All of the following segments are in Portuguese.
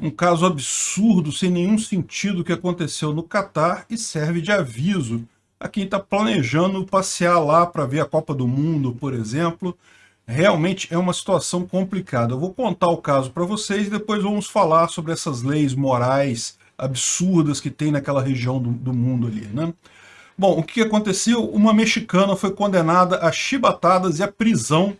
um caso absurdo, sem nenhum sentido que aconteceu no Catar e serve de aviso a quem está planejando passear lá para ver a Copa do Mundo, por exemplo. Realmente é uma situação complicada. Eu vou contar o caso para vocês e depois vamos falar sobre essas leis morais absurdas que tem naquela região do, do mundo ali, né? Bom, o que aconteceu? Uma mexicana foi condenada a chibatadas e a prisão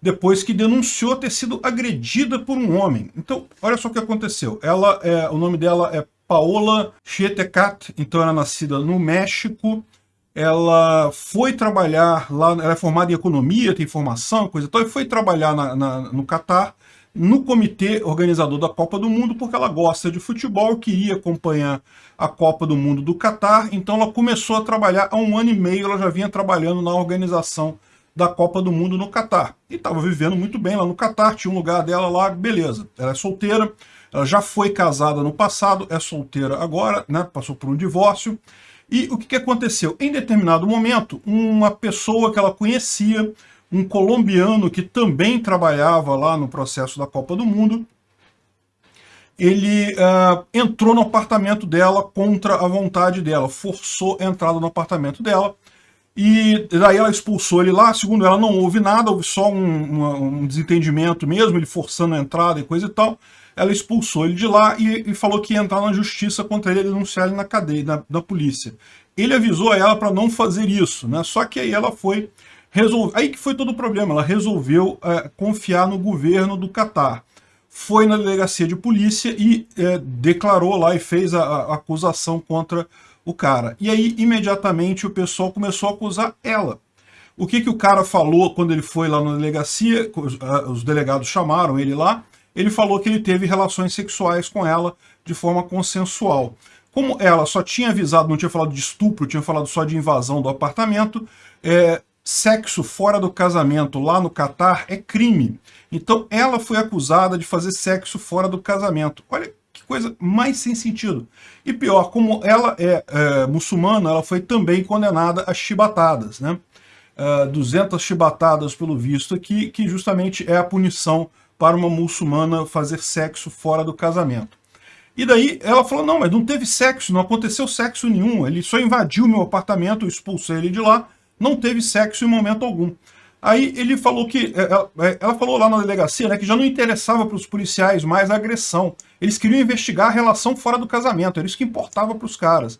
depois que denunciou ter sido agredida por um homem. Então, olha só o que aconteceu. Ela, é, o nome dela é Paola Chietecat, então ela é nascida no México, ela foi trabalhar lá, ela é formada em economia, tem formação, coisa e tal, e foi trabalhar na, na, no Catar, no comitê organizador da Copa do Mundo, porque ela gosta de futebol, queria acompanhar a Copa do Mundo do Catar, então ela começou a trabalhar há um ano e meio, ela já vinha trabalhando na organização da Copa do Mundo no Catar. E estava vivendo muito bem lá no Catar, tinha um lugar dela lá, beleza. Ela é solteira, ela já foi casada no passado, é solteira agora, né? Passou por um divórcio. E o que, que aconteceu? Em determinado momento, uma pessoa que ela conhecia, um colombiano que também trabalhava lá no processo da Copa do Mundo, ele uh, entrou no apartamento dela contra a vontade dela, forçou a entrada no apartamento dela, e daí ela expulsou ele lá, segundo ela não houve nada, houve só um, um desentendimento mesmo, ele forçando a entrada e coisa e tal. Ela expulsou ele de lá e, e falou que ia entrar na justiça contra ele denunciar ele na cadeia, na, polícia. Ele avisou a ela para não fazer isso, né? Só que aí ela foi resolver. Aí que foi todo o problema, ela resolveu é, confiar no governo do Catar. Foi na delegacia de polícia e é, declarou lá e fez a, a acusação contra o cara. E aí, imediatamente, o pessoal começou a acusar ela. O que, que o cara falou quando ele foi lá na delegacia, os delegados chamaram ele lá, ele falou que ele teve relações sexuais com ela de forma consensual. Como ela só tinha avisado, não tinha falado de estupro, tinha falado só de invasão do apartamento, é, sexo fora do casamento lá no Catar é crime. Então ela foi acusada de fazer sexo fora do casamento. Olha coisa mais sem sentido. E pior, como ela é, é muçulmana, ela foi também condenada a chibatadas, né? Uh, é, 200 chibatadas pelo visto aqui, que justamente é a punição para uma muçulmana fazer sexo fora do casamento. E daí ela falou, não, mas não teve sexo, não aconteceu sexo nenhum, ele só invadiu meu apartamento, eu expulsei ele de lá, não teve sexo em momento algum. Aí ele falou que, é, ela, ela falou lá na delegacia, né, que já não interessava para os policiais mais a agressão. Eles queriam investigar a relação fora do casamento, era isso que importava para os caras.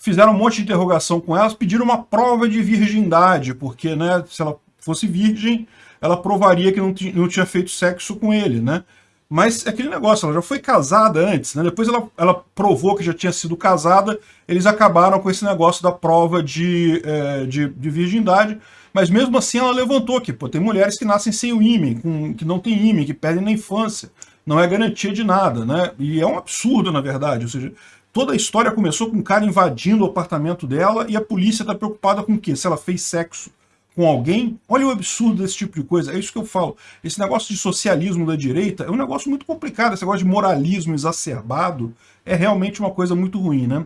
Fizeram um monte de interrogação com elas, pediram uma prova de virgindade, porque né, se ela fosse virgem, ela provaria que não, não tinha feito sexo com ele, né? Mas é aquele negócio, ela já foi casada antes, né? Depois ela, ela provou que já tinha sido casada, eles acabaram com esse negócio da prova de, é, de, de virgindade, mas mesmo assim ela levantou que pô, tem mulheres que nascem sem o ímã, que não tem ímã, que perdem na infância. Não é garantia de nada, né? E é um absurdo, na verdade. Ou seja, toda a história começou com um cara invadindo o apartamento dela e a polícia está preocupada com o quê? Se ela fez sexo com alguém? Olha o absurdo desse tipo de coisa. É isso que eu falo. Esse negócio de socialismo da direita é um negócio muito complicado. Esse negócio de moralismo exacerbado é realmente uma coisa muito ruim, né?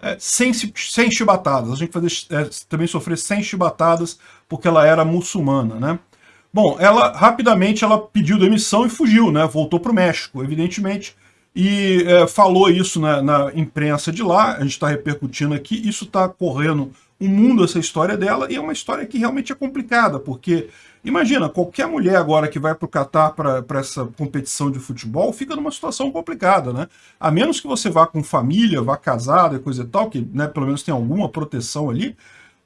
É, sem, sem chibatadas. A gente fazer, é, também sofrer sem chibatadas porque ela era muçulmana, né? Bom, ela rapidamente ela pediu demissão e fugiu, né? Voltou para o México, evidentemente, e é, falou isso na, na, imprensa de lá, a gente está repercutindo aqui, isso está correndo o mundo essa história dela, e é uma história que realmente é complicada, porque imagina, qualquer mulher agora que vai para o Catar para essa competição de futebol, fica numa situação complicada, né? A menos que você vá com família, vá casada e coisa e tal, que né, pelo menos tem alguma proteção ali,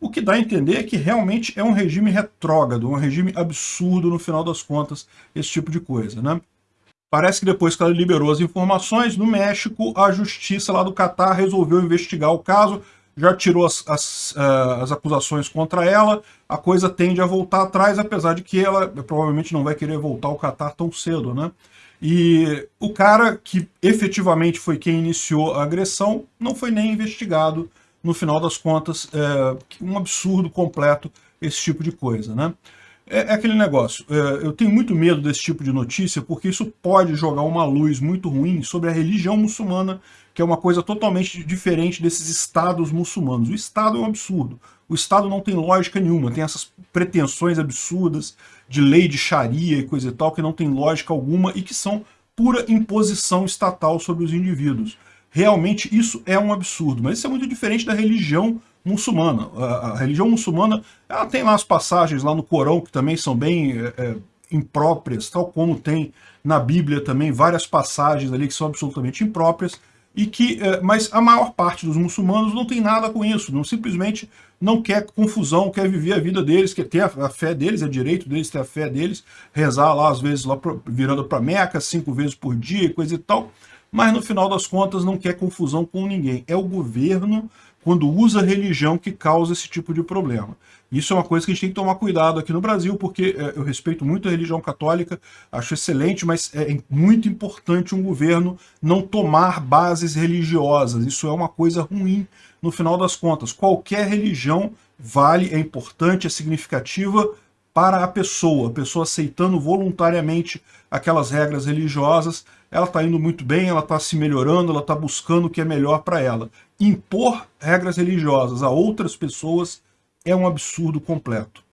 o que dá a entender é que realmente é um regime retrógrado, um regime absurdo no final das contas, esse tipo de coisa, né? Parece que depois que ela liberou as informações, no México, a justiça lá do Catar resolveu investigar o caso, já tirou as, as, uh, as, acusações contra ela, a coisa tende a voltar atrás, apesar de que ela provavelmente não vai querer voltar ao Catar tão cedo, né? E o cara que efetivamente foi quem iniciou a agressão não foi nem investigado, no final das contas, é um absurdo completo esse tipo de coisa, né? É, é aquele negócio, é, eu tenho muito medo desse tipo de notícia porque isso pode jogar uma luz muito ruim sobre a religião muçulmana, que é uma coisa totalmente diferente desses estados muçulmanos. O estado é um absurdo, o estado não tem lógica nenhuma, tem essas pretensões absurdas de lei de sharia e coisa e tal, que não tem lógica alguma e que são pura imposição estatal sobre os indivíduos. Realmente isso é um absurdo, mas isso é muito diferente da religião muçulmana. A, religião muçulmana, ela tem lá as passagens lá no Corão que também são bem é, é, impróprias, tal como tem na Bíblia também várias passagens ali que são absolutamente impróprias, e que, é, mas a maior parte dos muçulmanos não tem nada com isso, não simplesmente não quer confusão, quer viver a vida deles, quer ter a, fé deles, é direito deles ter a fé deles, rezar lá às vezes lá virando para Meca cinco vezes por dia, coisa e tal, mas no final das contas não quer confusão com ninguém. É o governo, quando usa religião, que causa esse tipo de problema. Isso é uma coisa que a gente tem que tomar cuidado aqui no Brasil, porque é, eu respeito muito a religião católica, acho excelente, mas é muito importante um governo não tomar bases religiosas. Isso é uma coisa ruim no final das contas. Qualquer religião vale, é importante, é significativa para a pessoa. A pessoa aceitando voluntariamente aquelas regras religiosas, ela está indo muito bem, ela está se melhorando, ela está buscando o que é melhor para ela. Impor regras religiosas a outras pessoas é um absurdo completo.